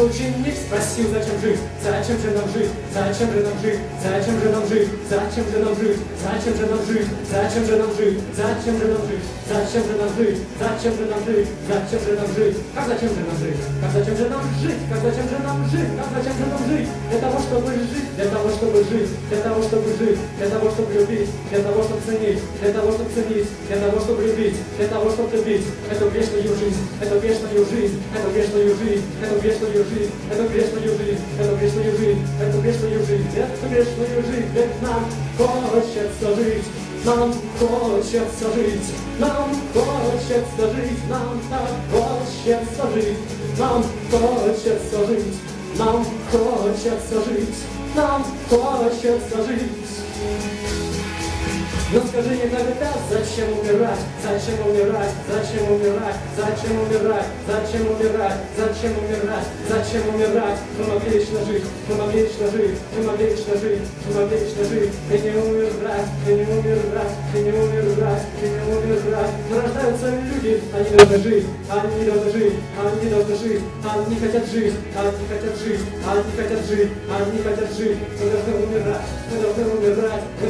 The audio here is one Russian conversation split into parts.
Ученик, спросил, зачем жить, зачем же нам жить, зачем же нам жить, зачем же нам жить, зачем же нам жить, зачем же нам жить, зачем же нам жить, зачем же нам жить, зачем же нам жить, зачем же нам жить, зачем же нам жить, как зачем же нам жить, как зачем же нам жить, как зачем же нам жить, как зачем же нам жить, для того, чтобы жить, для того, чтобы жить, для того, чтобы жить, для того, чтобы любить, для того, чтобы ценить, для того, чтобы ценить, для того, чтобы любить, для того, чтобы любить эту вечную жизнь, эту вечную жизнь, эту вечную жизнь, эту вечную жизнь, эту вечную жизнь, эту вечную жизнь, эту вечную жизнь, эту вечную жизнь, ведь нам хочется жить, нам хочется жить, нам хочется жить, нам так хочется жить, нам хочется жить, нам хочется жить, нам хочется жить. Но скажи мне тогда, зачем умирать, зачем умирать, зачем умирать, зачем умирать, зачем умирать, зачем умирать, зачем умирать, мы могли вечно жить, мы могли вечно жить, мы могли вечно жить, мы могли вечно жить, и не умирать, и не умирать, и не умирать, и не умирать. Но рождаются люди, они должны жить, они должны жить, они должны жить, они хотят жить, они хотят жить, они хотят жить, они хотят жить, мы должны умирать, мы должны умирать, мы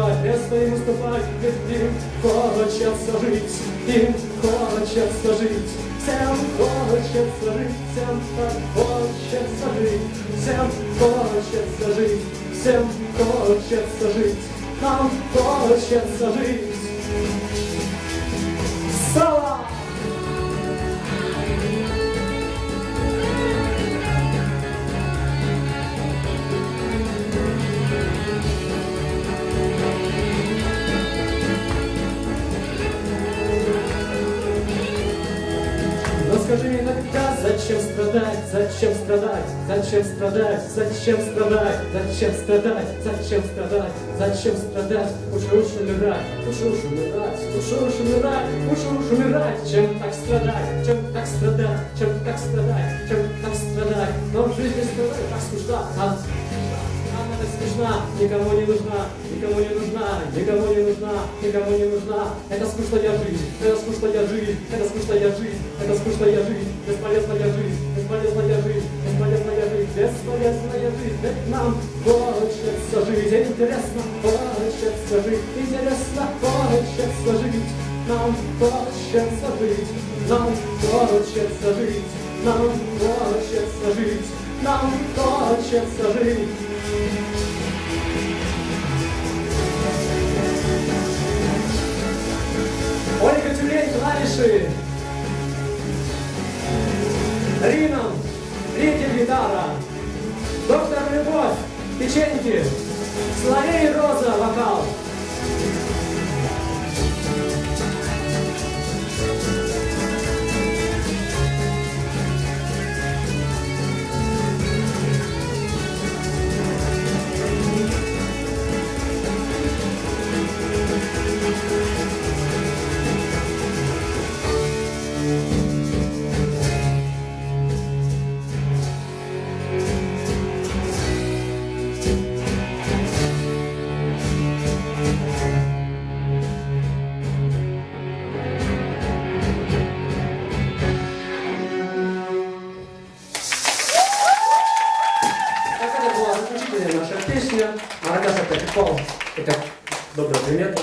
уступать, место не уступать, ведь им хочется жить, им хочется жить. Всем хочется жить, всем так хочется жить, всем хочется жить, всем хочется жить, нам хочется жить. Скажи мне иногда, зачем страдать, зачем страдать, зачем страдать, зачем страдать, зачем страдать, зачем страдать, зачем страдать, лучше уж умирать, лучше уж умирать, лучше уж умирать, лучше уж умирать, чем так страдать, чем так страдать, чем так страдать, чем так страдать. Но жизнь без страдать так скучна, а скучна, никому не нужна, никому не нужна, никому не нужна, никому не нужна. Это скучная жизнь, это скучная жизнь, это скучная жизнь, это скучная жизнь, бесполезная жизнь, бесполезная жизнь, бесполезная жизнь, бесполезная жизнь. Ведь нам хочется жить, интересно, хочется жить, интересно, хочется жить. Нам хочется жить, нам хочется жить, нам хочется жить, нам хочется жить. Рином, Ритин, гитара. Доктор Любовь, печеньки. Соловей Роза, Россия. Она, кажется, это Добрый пример.